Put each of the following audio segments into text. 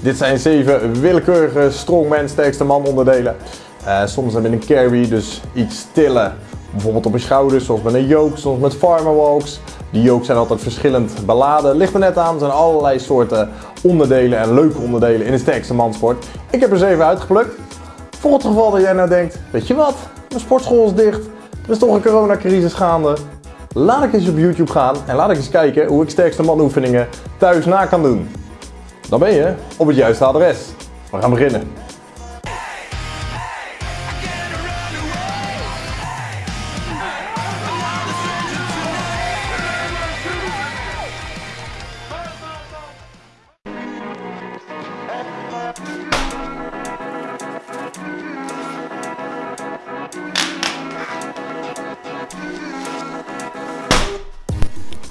Dit zijn 7 willekeurige strongman sterkste man onderdelen. Uh, soms met een carry, dus iets tillen. Bijvoorbeeld op je schouders, zoals met een yoke, soms met farmer walks. Die yokes zijn altijd verschillend beladen. Ligt er net aan, er zijn allerlei soorten onderdelen en leuke onderdelen in de sterkste mansport. Ik heb er 7 uitgeplukt. Voor het geval dat jij nou denkt, weet je wat, mijn sportschool is dicht. Er is toch een coronacrisis gaande. Laat ik eens op YouTube gaan en laat ik eens kijken hoe ik sterkste man oefeningen thuis na kan doen. Dan ben je op het juiste adres. We gaan beginnen.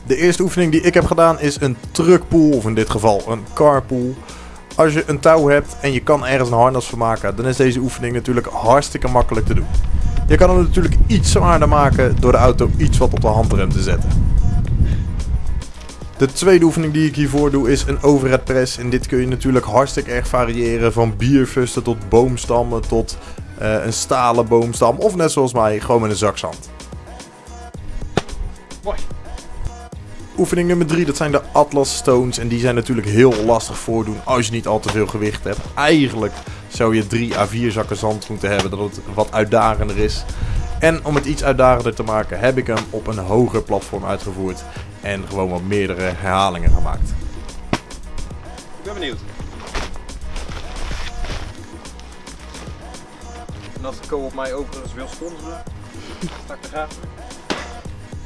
De eerste oefening die ik heb gedaan is een truckpool, of in dit geval een carpool. Als je een touw hebt en je kan ergens een harnas van maken, dan is deze oefening natuurlijk hartstikke makkelijk te doen. Je kan hem natuurlijk iets zwaarder maken door de auto iets wat op de handrem te zetten. De tweede oefening die ik hiervoor doe is een overhead press. En dit kun je natuurlijk hartstikke erg variëren van bierfusten tot boomstammen tot uh, een stalen boomstam. Of net zoals mij, gewoon met een zak zand. Mooi. Oefening nummer 3, dat zijn de Atlas Stones. En die zijn natuurlijk heel lastig voordoen als je niet al te veel gewicht hebt. Eigenlijk zou je 3 à 4 zakken zand moeten hebben, dat het wat uitdagender is. En om het iets uitdagender te maken, heb ik hem op een hoger platform uitgevoerd. En gewoon wat meerdere herhalingen gemaakt. Ik ben benieuwd. En als de co-op mij overigens wil sponsoren, sta ik er graag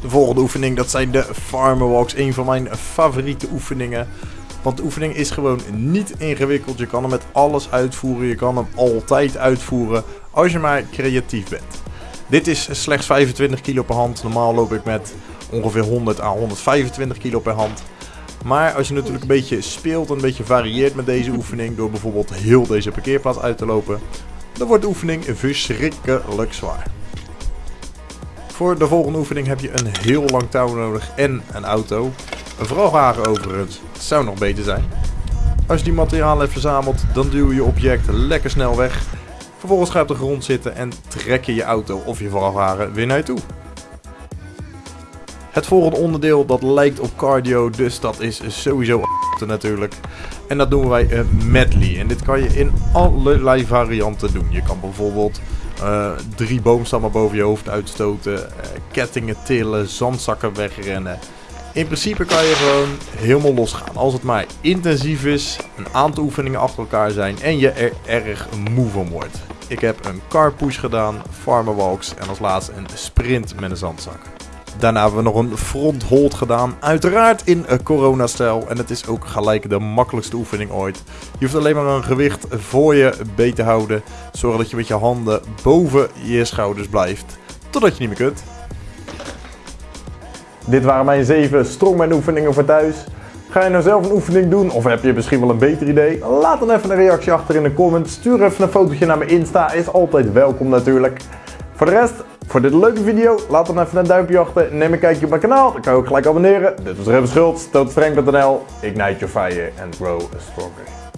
de volgende oefening, dat zijn de Farmer Walks. Een van mijn favoriete oefeningen. Want de oefening is gewoon niet ingewikkeld. Je kan hem met alles uitvoeren. Je kan hem altijd uitvoeren als je maar creatief bent. Dit is slechts 25 kilo per hand. Normaal loop ik met ongeveer 100 à 125 kilo per hand. Maar als je natuurlijk een beetje speelt en een beetje varieert met deze oefening... door bijvoorbeeld heel deze parkeerplaats uit te lopen... dan wordt de oefening verschrikkelijk zwaar. Voor de volgende oefening heb je een heel lang touw nodig en een auto. Een vrachtwagen overigens zou nog beter zijn. Als je die materiaal hebt verzameld, dan duw je je object lekker snel weg. Vervolgens ga je op de grond zitten en trek je je auto of je vrachtwagen weer naar je toe. Het volgende onderdeel dat lijkt op cardio, dus dat is sowieso natuurlijk. En dat doen wij een medley. En dit kan je in allerlei varianten doen. Je kan bijvoorbeeld uh, drie boomstammen boven je hoofd uitstoten, uh, kettingen tillen, zandzakken wegrennen. In principe kan je gewoon helemaal losgaan. Als het maar intensief is, een aantal oefeningen achter elkaar zijn en je er erg moe van wordt. Ik heb een car push gedaan, farmer walks en als laatste een sprint met een zandzak. Daarna hebben we nog een front hold gedaan. Uiteraard in corona-stijl. En het is ook gelijk de makkelijkste oefening ooit. Je hoeft alleen maar een gewicht voor je beet te houden. Zorg dat je met je handen boven je schouders blijft. Totdat je niet meer kunt. Dit waren mijn 7 strongman oefeningen voor thuis. Ga je nou zelf een oefening doen of heb je misschien wel een beter idee? Laat dan even een reactie achter in de comments. Stuur even een fotootje naar mijn Insta. Is altijd welkom natuurlijk. Voor de rest, voor dit leuke video, laat dan even een duimpje achter. Neem een kijkje op mijn kanaal, dan kan je ook gelijk abonneren. Dit was Revens Schultz, tootstreng.nl. Ignite your fire and grow stronger.